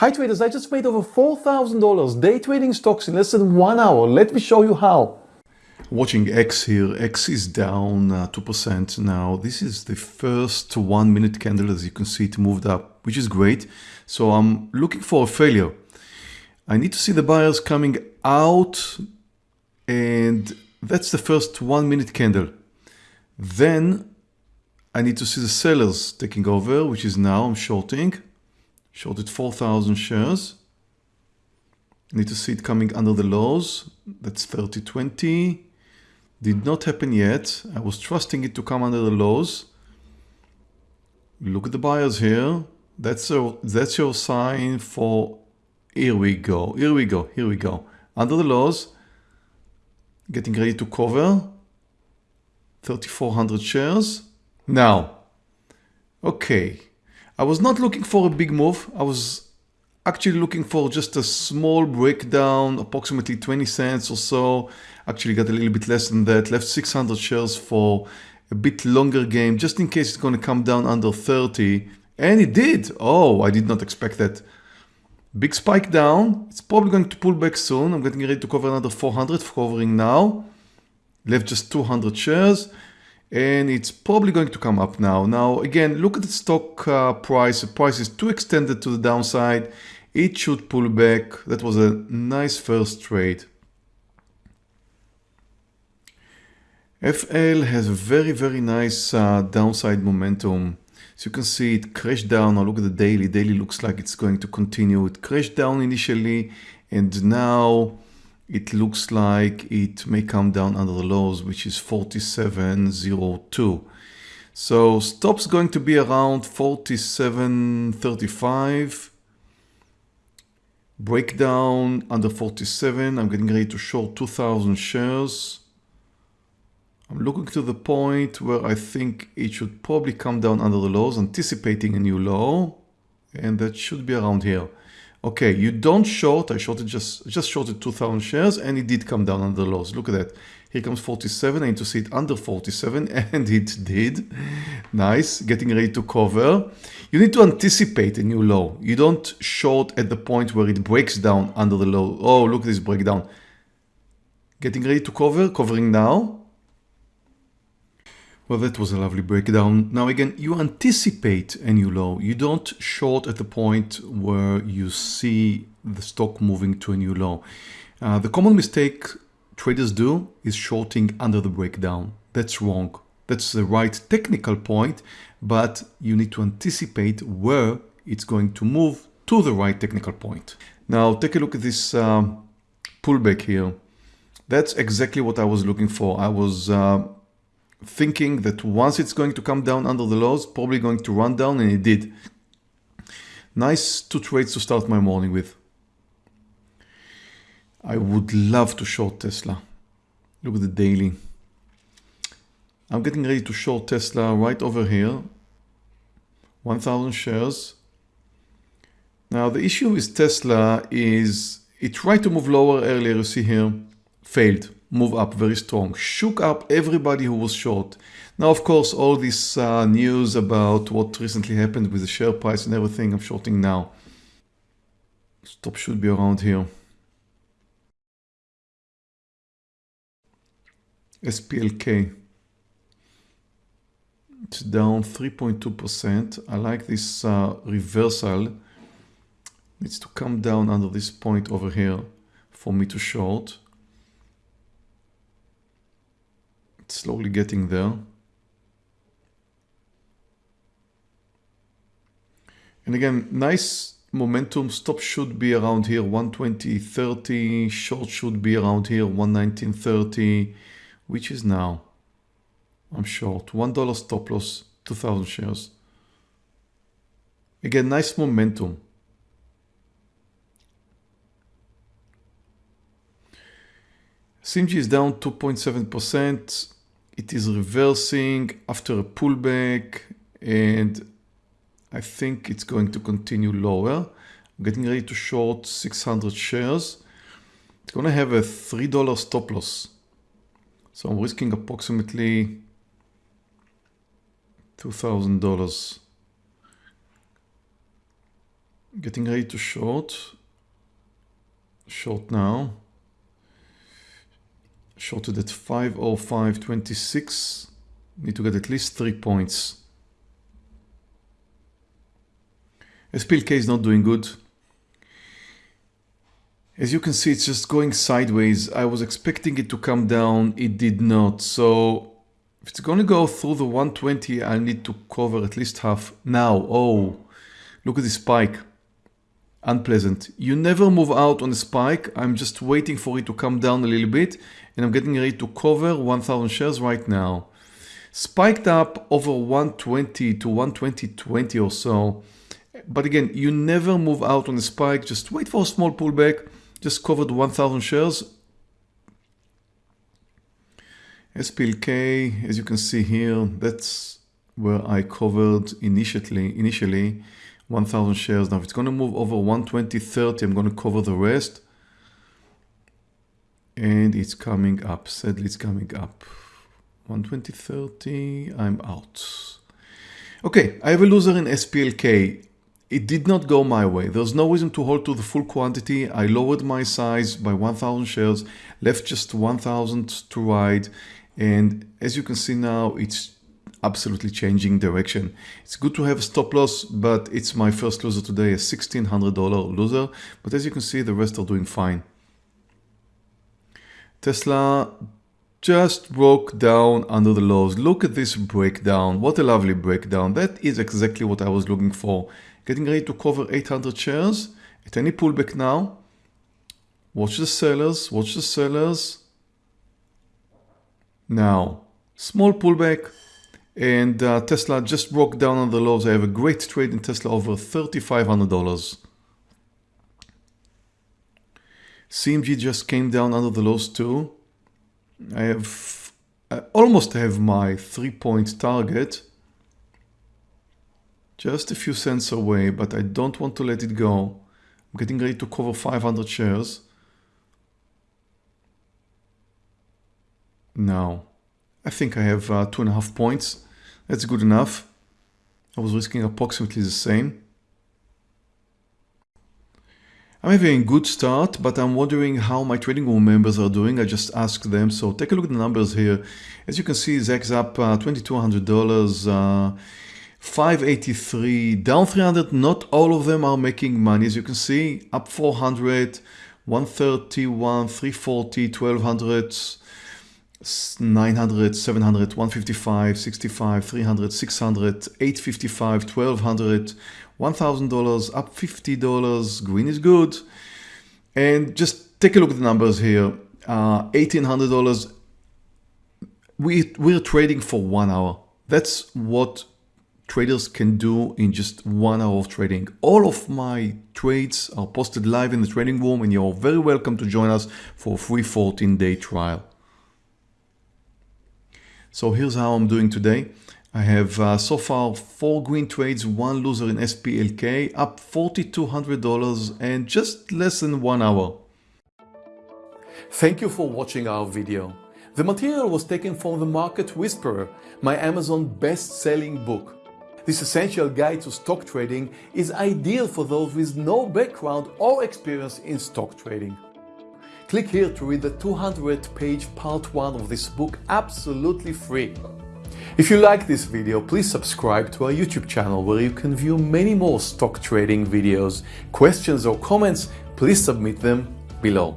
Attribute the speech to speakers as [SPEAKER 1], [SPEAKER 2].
[SPEAKER 1] Hi traders, I just made over $4,000 day trading stocks in less than one hour. Let me show you how. Watching X here, X is down uh, 2% now. This is the first one minute candle as you can see it moved up, which is great. So I'm looking for a failure. I need to see the buyers coming out and that's the first one minute candle. Then I need to see the sellers taking over, which is now I'm shorting. Shorted 4,000 shares. Need to see it coming under the lows. That's 3020. Did not happen yet. I was trusting it to come under the lows. Look at the buyers here. That's your, that's your sign for here we go. Here we go. Here we go. Under the lows. Getting ready to cover. 3,400 shares. Now, okay. I was not looking for a big move. I was actually looking for just a small breakdown, approximately 20 cents or so. Actually got a little bit less than that. Left 600 shares for a bit longer game, just in case it's going to come down under 30. And it did. Oh, I did not expect that. Big spike down. It's probably going to pull back soon. I'm getting ready to cover another 400, covering now. Left just 200 shares and it's probably going to come up now. Now again, look at the stock uh, price. The price is too extended to the downside. It should pull back. That was a nice first trade. FL has a very, very nice uh, downside momentum. So you can see it crashed down. Now look at the daily. Daily looks like it's going to continue. It crashed down initially and now it looks like it may come down under the lows, which is 47.02. So stop's going to be around 47.35. Breakdown under 47. I'm getting ready to short 2,000 shares. I'm looking to the point where I think it should probably come down under the lows, anticipating a new low. And that should be around here. Okay, you don't short. I shorted just just shorted 2,000 shares and it did come down under the lows. Look at that. Here comes 47. I need to see it under 47 and it did. Nice. Getting ready to cover. You need to anticipate a new low. You don't short at the point where it breaks down under the low. Oh, look at this breakdown. Getting ready to cover. Covering now. Well, that was a lovely breakdown. Now again, you anticipate a new low. You don't short at the point where you see the stock moving to a new low. Uh, the common mistake traders do is shorting under the breakdown. That's wrong. That's the right technical point, but you need to anticipate where it's going to move to the right technical point. Now take a look at this um, pullback here. That's exactly what I was looking for. I was uh, thinking that once it's going to come down under the lows, probably going to run down and it did. Nice two trades to start my morning with. I would love to short Tesla. Look at the daily. I'm getting ready to short Tesla right over here. 1000 shares. Now the issue with Tesla is it tried to move lower earlier, you see here, failed move up very strong, shook up everybody who was short. Now, of course, all this uh, news about what recently happened with the share price and everything, I'm shorting now. Stop should be around here. SPLK. It's down 3.2%. I like this uh, reversal. Needs to come down under this point over here for me to short. Slowly getting there. And again, nice momentum. Stop should be around here, 120.30. Short should be around here, 119.30, which is now. I'm short. $1 stop loss, 2,000 shares. Again, nice momentum. CMG is down 2.7% it is reversing after a pullback and I think it's going to continue lower. I'm getting ready to short 600 shares. It's going to have a $3 stop loss. So I'm risking approximately $2,000. Getting ready to short. Short now. Shorted at 505.26. Need to get at least three points. SPLK is not doing good. As you can see, it's just going sideways. I was expecting it to come down. It did not. So if it's going to go through the 120, I'll need to cover at least half. Now, oh, look at this spike. Unpleasant. You never move out on a spike. I'm just waiting for it to come down a little bit. And I'm getting ready to cover 1000 shares right now. Spiked up over 120 to 120.20 or so. But again, you never move out on a spike. Just wait for a small pullback. Just covered 1000 shares. SPLK, as you can see here, that's where I covered initially, initially 1000 shares. Now if it's going to move over 120.30, I'm going to cover the rest. And it's coming up, sadly it's coming up. 120.30, I'm out. Okay, I have a loser in SPLK. It did not go my way. There's no reason to hold to the full quantity. I lowered my size by 1000 shares, left just 1000 to ride. And as you can see now, it's absolutely changing direction. It's good to have a stop loss, but it's my first loser today, a $1,600 loser. But as you can see, the rest are doing fine. Tesla just broke down under the lows. Look at this breakdown. What a lovely breakdown. That is exactly what I was looking for getting ready to cover 800 shares at any pullback now. Watch the sellers, watch the sellers. Now, small pullback and uh, Tesla just broke down on the lows. I have a great trade in Tesla over $3,500. CMG just came down under the lows too. I have I almost have my three point target just a few cents away, but I don't want to let it go. I'm getting ready to cover 500 shares. Now, I think I have uh, two and a half points. That's good enough. I was risking approximately the same. I'm having a good start, but I'm wondering how my trading room members are doing. I just asked them. So take a look at the numbers here. As you can see, Zach's up uh, $2,200. Uh, 583 down 300 not all of them are making money as you can see up 400 131 340 1200 900 700 155 65 300 600 855 1200 $1000 up $50 green is good. And just take a look at the numbers here. Uh, $1800 we, we're trading for one hour. That's what traders can do in just one hour of trading. All of my trades are posted live in the trading room and you're very welcome to join us for a free 14 day trial. So here's how I'm doing today. I have uh, so far four green trades, one loser in SPLK, up $4,200 and just less than one hour. Thank you for watching our video. The material was taken from The Market Whisperer, my Amazon best-selling book. This essential guide to stock trading is ideal for those with no background or experience in stock trading. Click here to read the 200 page part 1 of this book absolutely free. If you like this video, please subscribe to our YouTube channel where you can view many more stock trading videos. Questions or comments, please submit them below.